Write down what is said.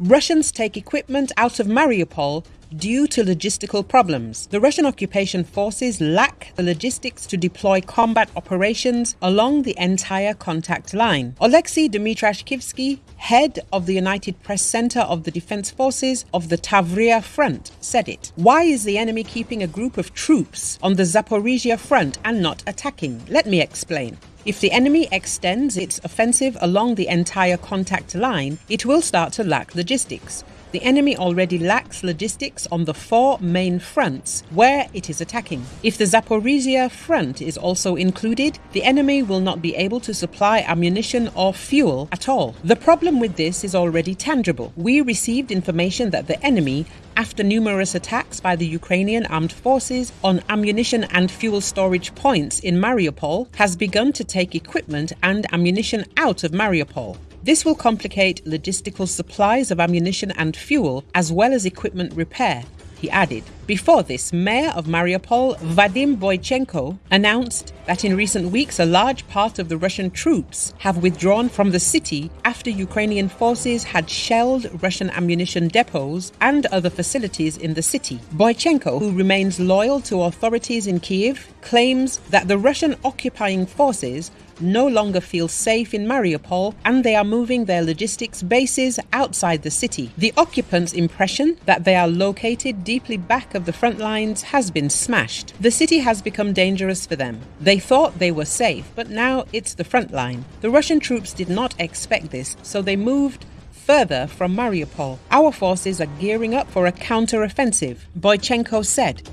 Russians take equipment out of Mariupol due to logistical problems. The Russian occupation forces lack the logistics to deploy combat operations along the entire contact line. Oleksiy Dmitrashkivsky, head of the United Press Center of the Defense Forces of the Tavria Front, said it. Why is the enemy keeping a group of troops on the Zaporizhia front and not attacking? Let me explain. If the enemy extends its offensive along the entire contact line, it will start to lack logistics. The enemy already lacks logistics on the four main fronts where it is attacking. If the Zaporizhia front is also included, the enemy will not be able to supply ammunition or fuel at all. The problem with this is already tangible. We received information that the enemy after numerous attacks by the Ukrainian armed forces on ammunition and fuel storage points in Mariupol, has begun to take equipment and ammunition out of Mariupol. This will complicate logistical supplies of ammunition and fuel, as well as equipment repair, he added. Before this, Mayor of Mariupol, Vadim Boychenko, announced that in recent weeks a large part of the Russian troops have withdrawn from the city after Ukrainian forces had shelled Russian ammunition depots and other facilities in the city. Boychenko, who remains loyal to authorities in Kiev, claims that the Russian occupying forces no longer feel safe in Mariupol and they are moving their logistics bases outside the city. The occupants' impression that they are located deeply back of the front lines has been smashed. The city has become dangerous for them. They thought they were safe, but now it's the front line. The Russian troops did not expect this, so they moved further from Mariupol. Our forces are gearing up for a counter-offensive, Boychenko said.